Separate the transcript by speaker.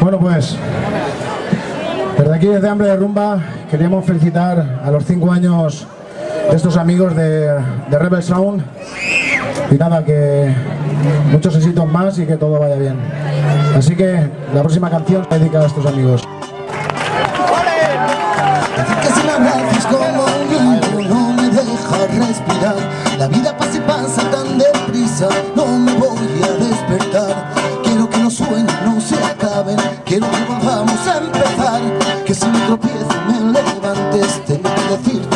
Speaker 1: Bueno, pues desde aquí, desde Hambre de Rumba, queríamos felicitar a los cinco años de estos amigos de, de Rebel Sound y nada, que muchos éxitos más y que todo vaya bien. Así que la próxima canción se dedica a estos amigos.
Speaker 2: La vida pasa y pasa tan deprisa, no me voy a quiero que volvamos a empezar, que si me tropiezo me levantes, tengo que decirte